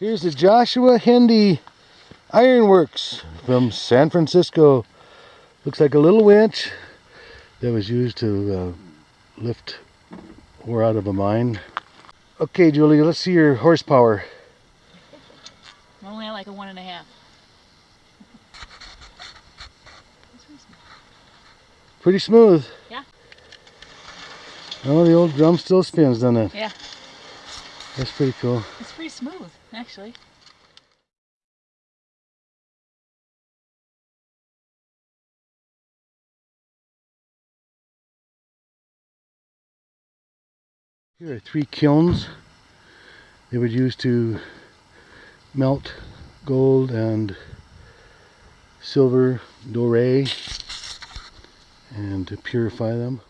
Here's the Joshua Hendy Ironworks from San Francisco. Looks like a little winch that was used to uh, lift ore out of a mine. Okay, Julie, let's see your horsepower. I'm only at like a one and a half. Pretty smooth. Yeah. Oh, the old drum still spins, doesn't it? Yeah, That's pretty cool. it's pretty smooth, actually. Here are three kilns they would use to melt gold and silver doré and to purify them.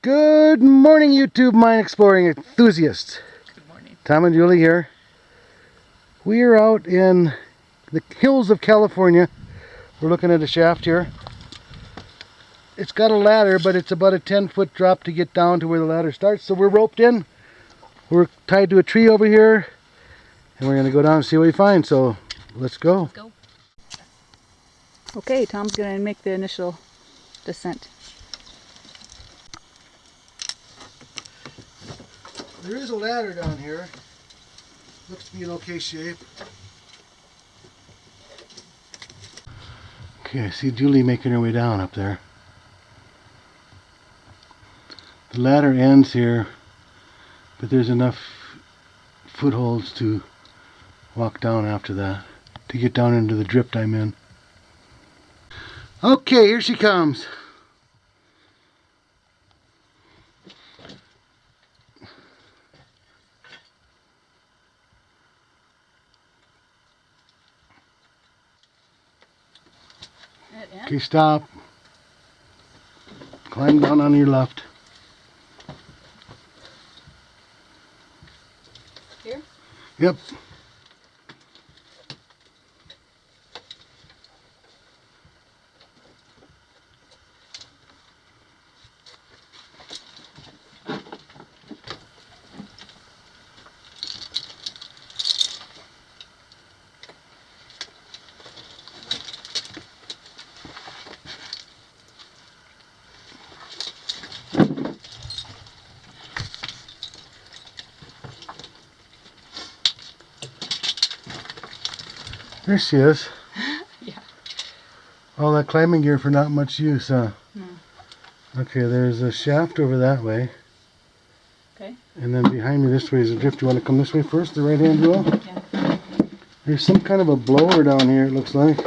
Good morning YouTube mine exploring enthusiasts. Good morning. Tom and Julie here. We are out in the hills of California. We're looking at a shaft here. It's got a ladder, but it's about a 10 foot drop to get down to where the ladder starts. So we're roped in. We're tied to a tree over here. And we're going to go down and see what we find. So let's go. Let's go. Okay, Tom's gonna make the initial descent. There is a ladder down here. Looks to be in okay shape. Okay, I see Julie making her way down up there. The ladder ends here, but there's enough footholds to walk down after that to get down into the drift I'm in. Okay, here she comes. Okay, stop. Climb down on your left. Here? Yep. There she is. Yeah. All that climbing gear for not much use, huh? No. Okay, there's a shaft over that way. Okay. And then behind me this way is a drift. You want to come this way first, the right hand wheel? Yeah. There's some kind of a blower down here, it looks like.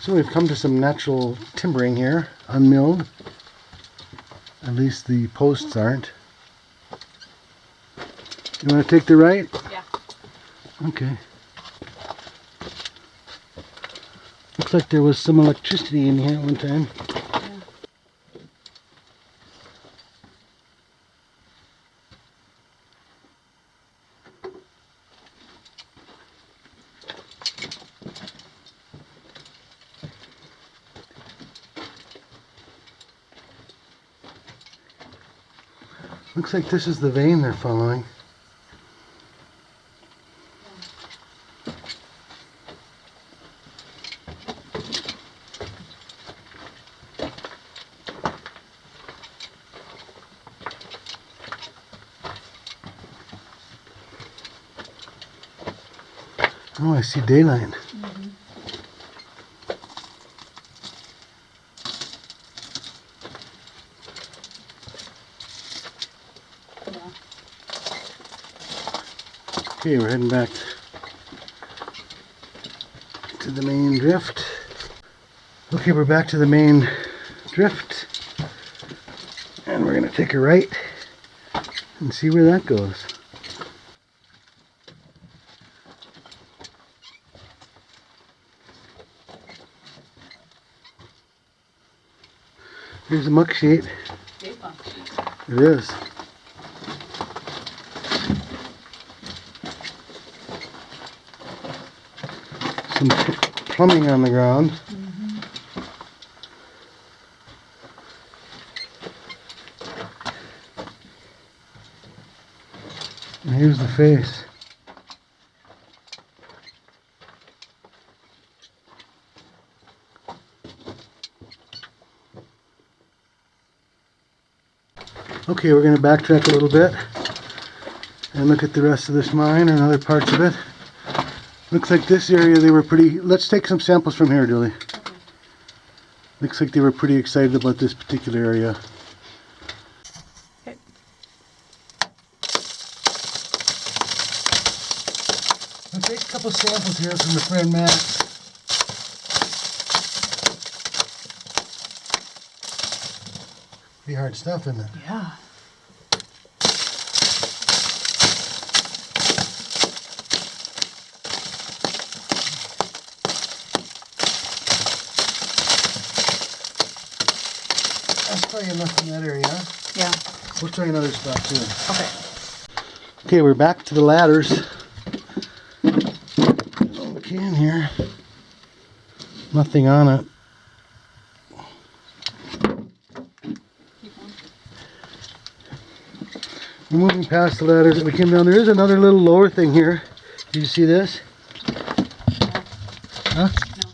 So we've come to some natural timbering here, unmilled. At least the posts aren't. You want to take the right? Yeah. Okay. Looks like there was some electricity in here at one time. Looks like this is the vein they're following. See daylight. Yeah. Okay, we're heading back to the main drift. Okay, we're back to the main drift. And we're going to take a right and see where that goes. Here's a muck sheet. It is. Some plumbing on the ground. Mm -hmm. And here's the face. Okay, we're going to backtrack a little bit and look at the rest of this mine and other parts of it. Looks like this area they were pretty. Let's take some samples from here, Julie. Looks like they were pretty excited about this particular area. Okay. Let's take a couple samples here from the friend Matt. Hard stuff, isn't it? Yeah. That's probably enough in that area. Yeah. We'll try another spot too. Okay. Okay, we're back to the ladders. Little can here. Nothing on it. Keep on. We're moving past the ladders that we came down. There is another little lower thing here. Do you see this? Huh? No.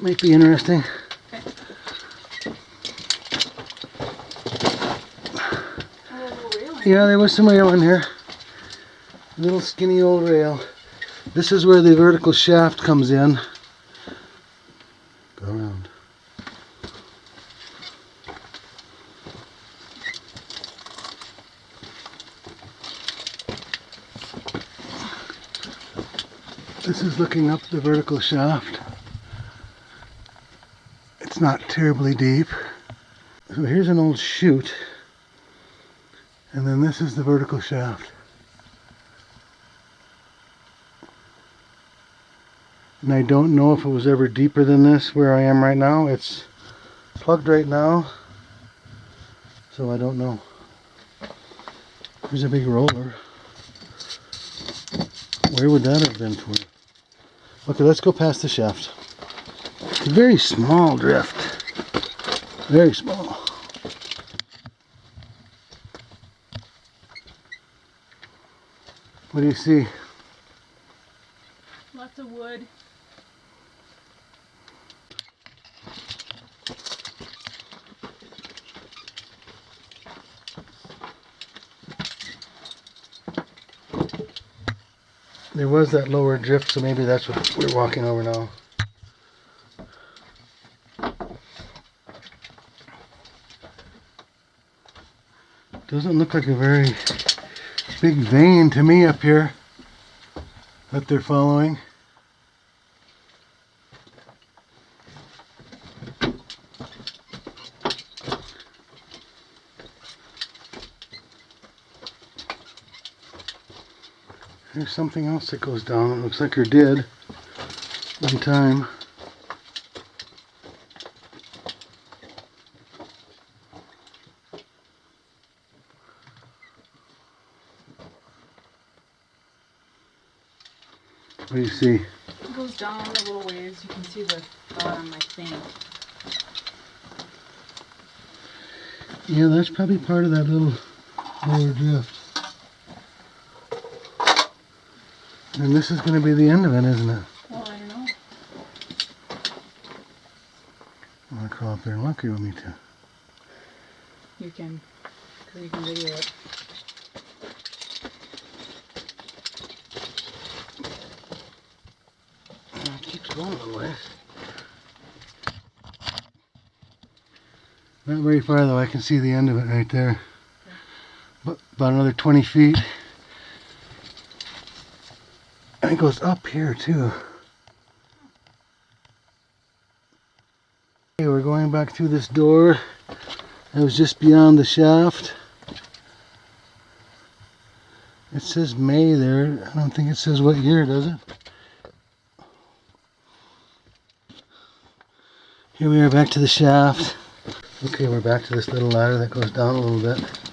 Might be interesting. Railing. Yeah, there was some rail in here. Little skinny old rail. This is where the vertical shaft comes in. Looking up the vertical shaft. It's not terribly deep. So here's an old chute. And then this is the vertical shaft. And I don't know if it was ever deeper than this where I am right now. It's plugged right now. So I don't know. There's a big roller. Where would that have been for? Okay, let's go past the shaft. It's a very small drift. Very small. What do you see? There was that lower drift, so maybe that's what we're walking over now. Doesn't look like a very big vein to me up here that they're following. Something else that goes down. It looks like there did one time. What do you see? It goes down a little ways. You can see the bottom, I think. Yeah, that's probably part of that little lower drift. And this is going to be the end of it, isn't it? Well, I don't know. I'm going to crawl up there and look. You want me to? You can, because you can video it. Oh, it keeps going a little ways. Not very far though, I can see the end of it right there. But about another 20 feet. And it goes up here too. Okay, we're going back through this door. That was just beyond the shaft. It says May there. I don't think it says what year, does it? Here we are back to the shaft. Okay, we're back to this little ladder that goes down a little bit.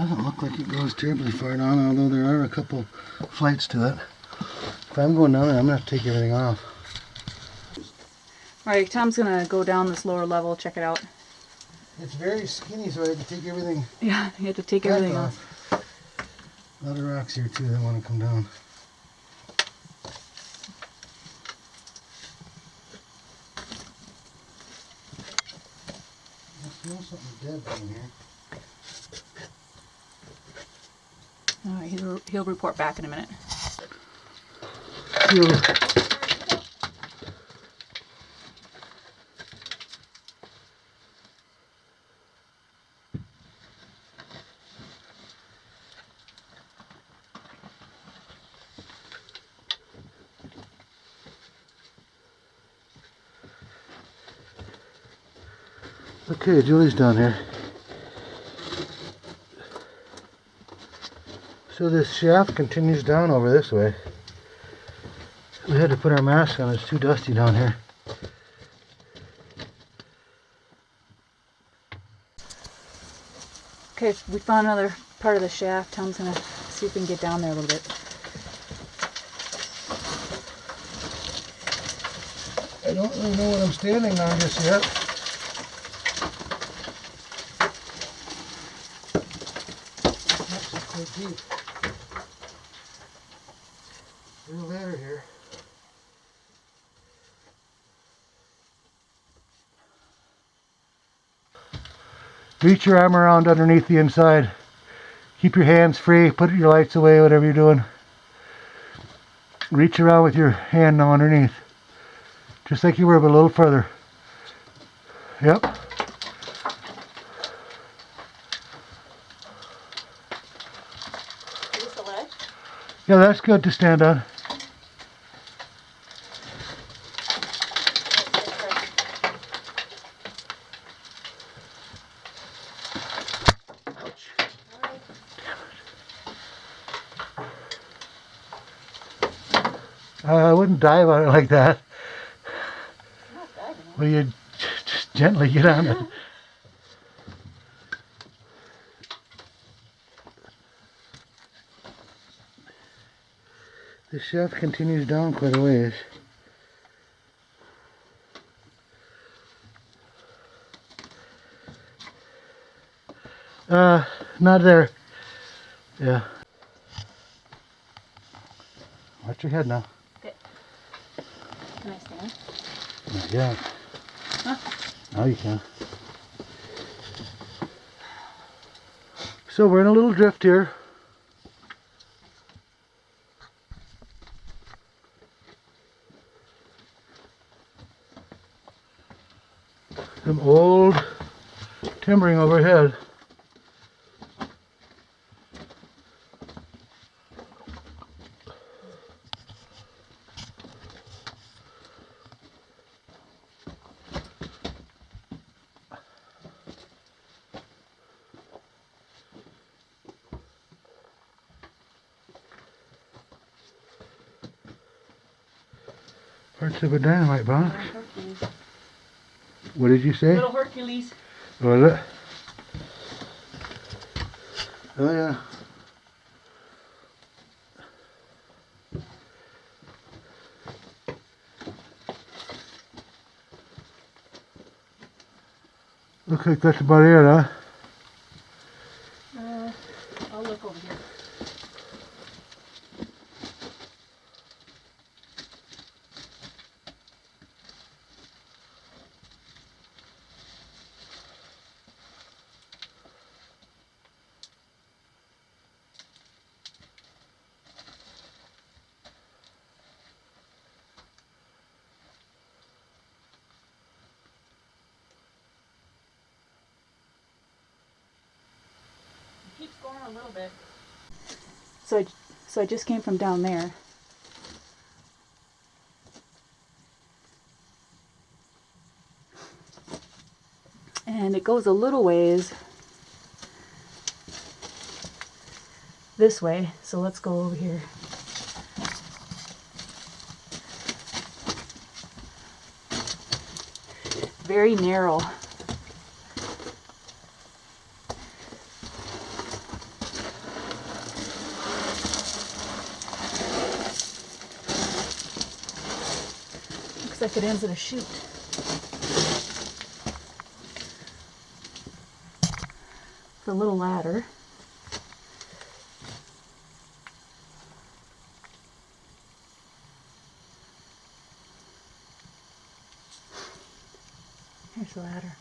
It doesn't look like it goes terribly far down, although there are a couple flights to it. If I'm going down there, I'm gonna have to take everything off. All right, Tom's gonna go down this lower level, check it out. It's very skinny, so I have to take everything Yeah, you have to take everything off. A lot of rocks here too that want to come down. I smell something dead down here. All right, he'll, report back in a minute. Ew. Okay, Julie's down here. So this shaft continues down over this way. We had to put our mask on, it's too dusty down here. Okay, we found another part of the shaft. Tom's gonna see if we can get down there a little bit. I don't really know what I'm standing on just yet. Deep. There's a ladder here. Reach your arm around underneath the inside. Keep your hands free. Put your lights away, whatever you're doing. Reach around with your hand now underneath. Just like you were, but a little further. Yep. Is this the ledge? Yeah, that's good to stand on. Uh, I wouldn't dive on it like that. Well, you just gently get on it. The shaft continues down quite a ways. Uh, not there. Yeah. Watch your head now. Can I stand? Not yet. Now you can. So we're in a little drift here. Some old timbering overhead. Parts of a dynamite box. What did you say? Little Hercules. Was it? Oh yeah. Looks like that's about it, huh? Uh, I'll look over here. It keeps going a little bit. So I, so I just came from down there. And it goes a little ways this way. So let's go over here. Very narrow. Looks like it ends in a chute. It's a little ladder. Here's the ladder.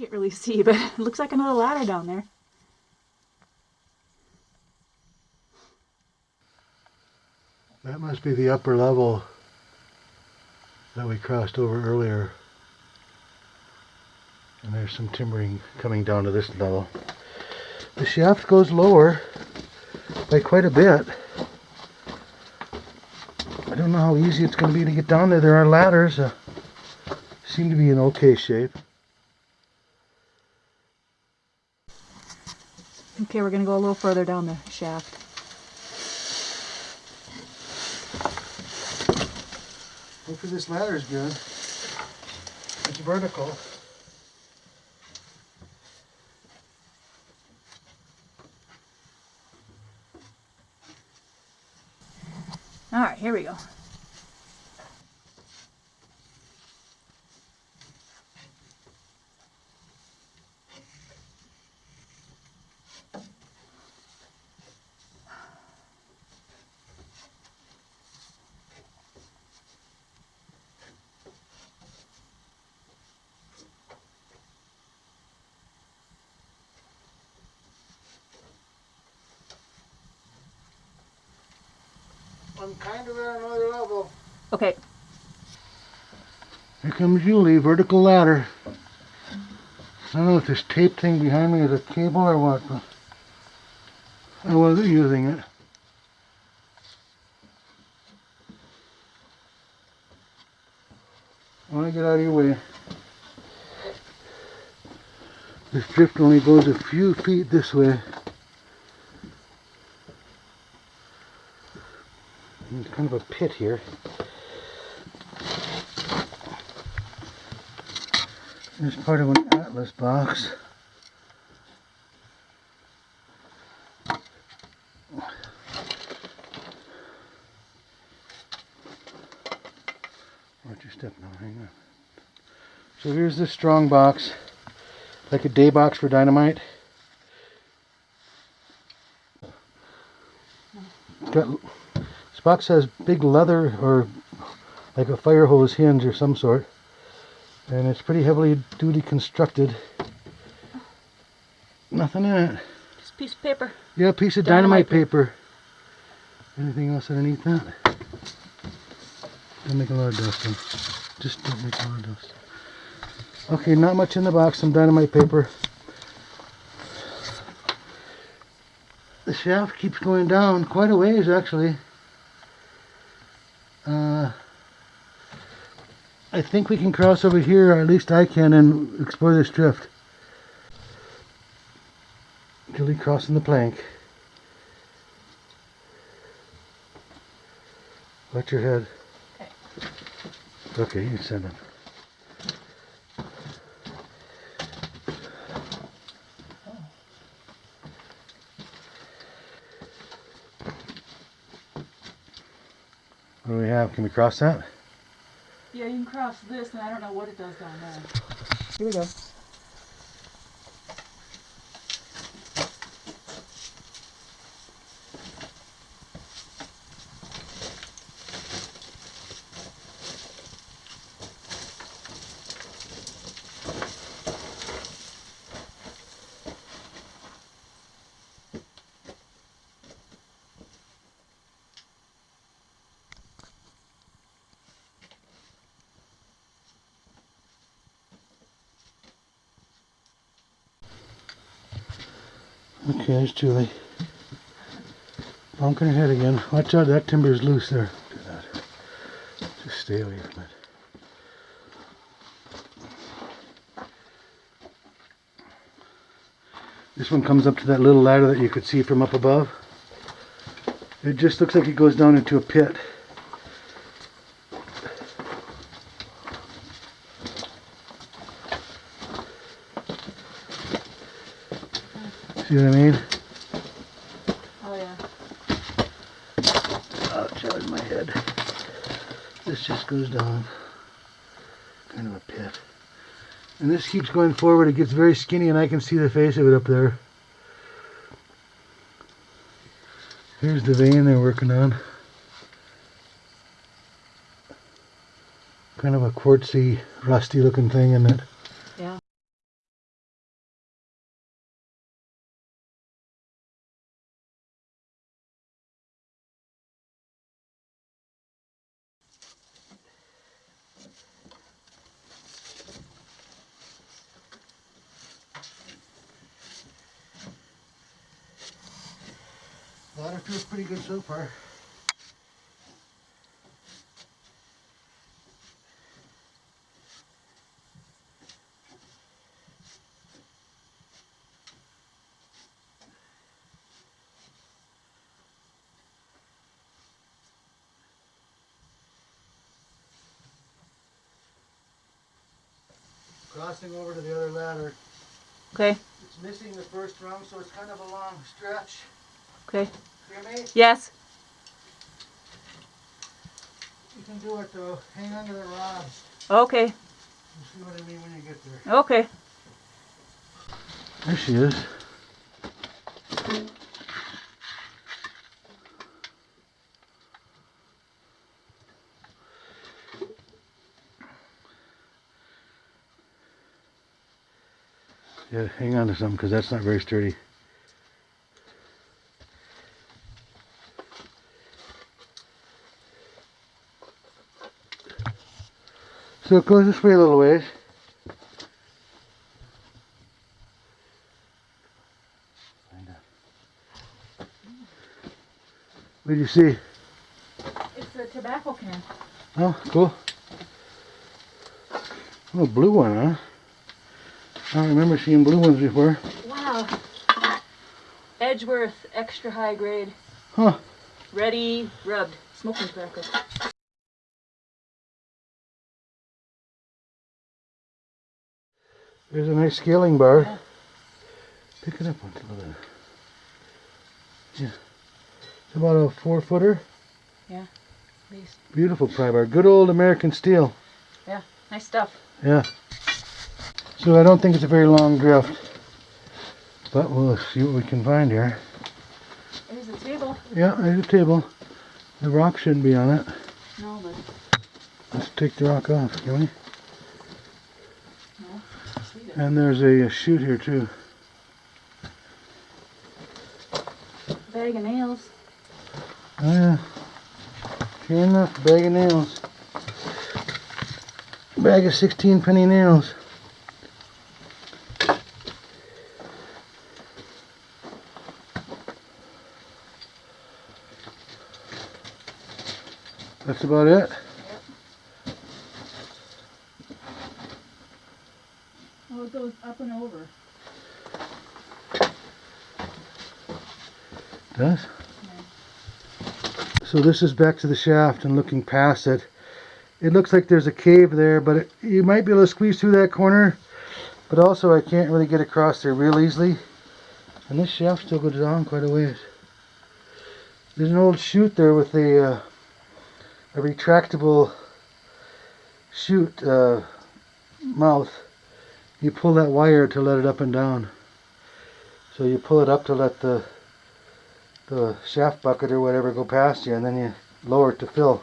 Can't really see, but it looks like another ladder down there. That must be the upper level that we crossed over earlier. And there's some timbering coming down to this level. The shaft goes lower by quite a bit. I don't know how easy it's going to be to get down there. There are ladders. Uh, seem to be in okay shape. Okay, we're gonna go a little further down the shaft. Hopefully this ladder is good. It's vertical. All right, here we go. Kind of at another level. Okay, Here comes Julie, vertical ladder. I don't know if this tape thing behind me is a cable or what, but I wasn't using it. I want to get out of your way. This drift only goes a few feet this way. There's kind of a pit here. It's part of an atlas box. Watch your step now, hang on. So here's this strong box, like a day box for dynamite. It's got, this box has big leather or like a fire hose hinge or some sort and it's pretty heavily duty constructed. Nothing in it. just a piece of paper. Yeah, a piece of Dynamite dynamite, paper. Anything else underneath that? Don't make a lot of dust. Then. Just don't make a lot of dust. Okay, not much in the box. Some dynamite paper. The shaft keeps going down quite a ways, actually. Uh, I think we can cross over here, or at least I can, and explore this drift. Julie crossing the plank. Watch your head. Okay, you send it. What do we have? Can we cross that? Yeah, you can cross this, and I don't know what it does down there. Here we go. Okay, there's Julie. Bonking her head again. Watch out, that timber is loose there. Just stay away from it. This one comes up to that little ladder that you could see from up above. It just looks like it goes down into a pit. See what I mean? Oh yeah. Ouch, that was my head. This just goes down. Uh, kind of a pit. And this keeps going forward. It gets very skinny and I can see the face of it up there. Here's the vein they're working on. Kind of a quartzy, rusty looking thing in it. Feels pretty good so far. Crossing over to the other ladder. Okay. It's missing the first rung, so it's kind of a long stretch. Okay. Hear? Yes. You can do it though. Hang on to the rods. Okay. You see what I mean when you get there. Okay. There she is. Yeah, hang on to something because that's not very sturdy. So it goes this way a little ways. What do you see? It's a tobacco can. Oh, cool. Oh, blue one, huh? I don't remember seeing blue ones before. Wow. Edgeworth extra high grade. Huh. Ready rubbed. Smoking tobacco. There's a nice scaling bar. Pick it up onto the. Yeah. It's about a four footer. Please. Beautiful pry bar. Good old American steel. Yeah. Nice stuff. Yeah. So I don't think it's a very long drift. But we'll see what we can find here. There's a table. Yeah, there's a table. The rock shouldn't be on it. No, but Let's take the rock off, can we? no. Just leave it. And there's a, a chute here too. Bag of nails. Oh yeah. Sure enough, bag of nails. Bag of 16 penny nails. That's about it. Oh, it goes up and over. Does? So this is back to the shaft and looking past it. It looks like there's a cave there, but it, you might be able to squeeze through that corner. But also I can't really get across there real easily. And this shaft still goes down quite a ways. There's an old chute there with a, uh, a retractable chute uh, mouth. You pull that wire to let it up and down. So you pull it up to let the the shaft bucket or whatever go past you and then you lower it to fill.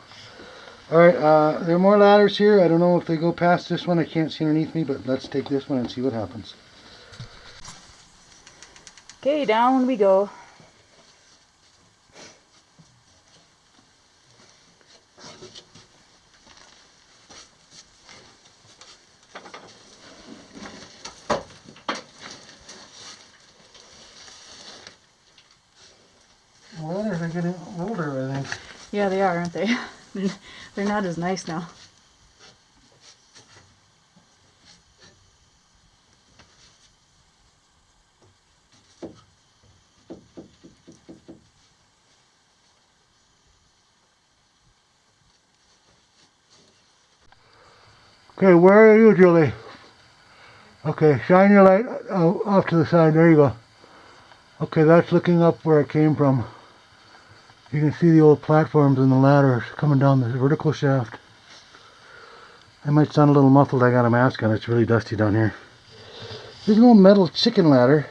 Alright, uh, there are more ladders here. I don't know if they go past this one. I can't see underneath me, but let's take this one and see what happens. Okay, down we go. The ladders are getting older, I think. Yeah, they are, aren't they? They're not as nice now. Okay, where are you, Julie? Okay, shine your light uh, off to the side. There you go. Okay, that's looking up where it came from. You can see the old platforms and the ladders coming down the vertical shaft. I might sound a little muffled, I got a mask on, it's really dusty down here. There's an old metal chicken ladder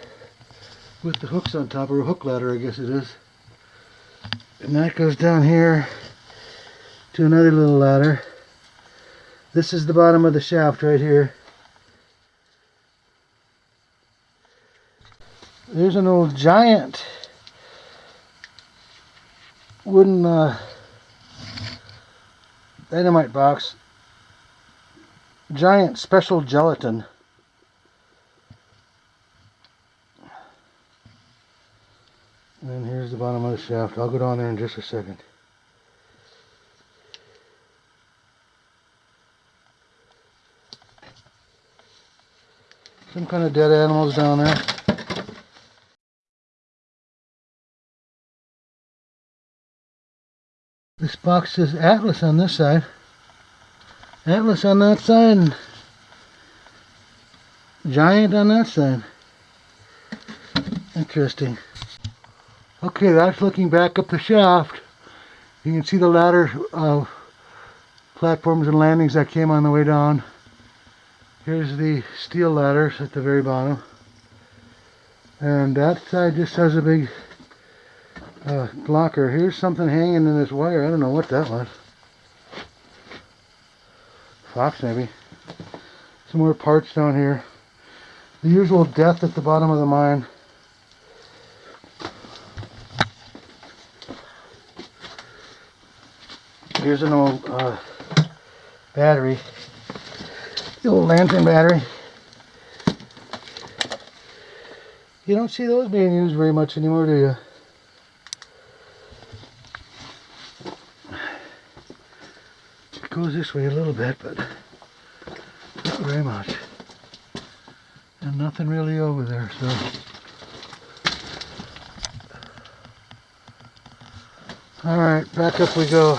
with the hooks on top, or a hook ladder I guess it is. And that goes down here to another little ladder. This is the bottom of the shaft right here. There's an old giant wooden uh, dynamite box. Giant special gelatin. And then here's the bottom of the shaft. I'll go down there in just a second. Some kind of dead animals down there. This box says Atlas on this side. Atlas on that side. and Giant on that side. Interesting. Okay, that's looking back up the shaft. You can see the ladder uh, platforms and landings that came on the way down. Here's the steel ladders at the very bottom. And that side just has a big uh, blocker. Here's something hanging in this wire. I don't know what that was. Fox maybe. Some more parts down here. The usual death at the bottom of the mine. Here's an old uh, battery. The old lantern battery. You don't see those being used very much anymore, do you? Goes this way a little bit, but not very much. And nothing really over there, so. Alright, back up we go.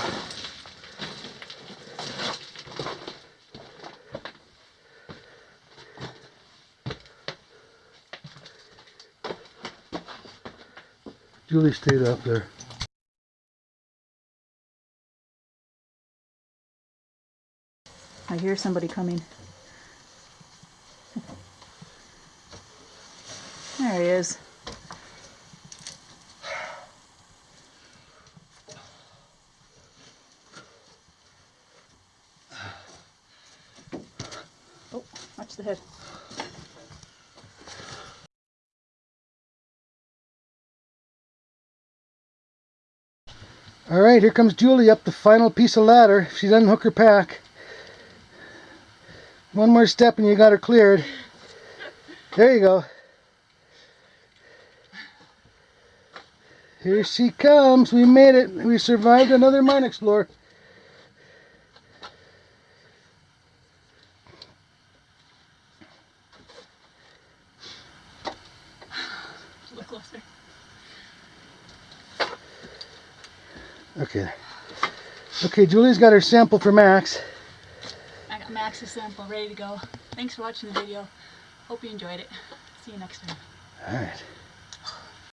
Julie stayed up there. I hear somebody coming. There he is. Oh, watch the head. All right, here comes Julie up the final piece of ladder. She doesn't hook her pack. One more step and you got her cleared. There you go. Here she comes. We made it. We survived another mine explorer. Look closer. Okay. Okay, Julie's got her sample for Max. Max's sample ready to go. Thanks for watching the video. Hope you enjoyed it. See you next time. All right.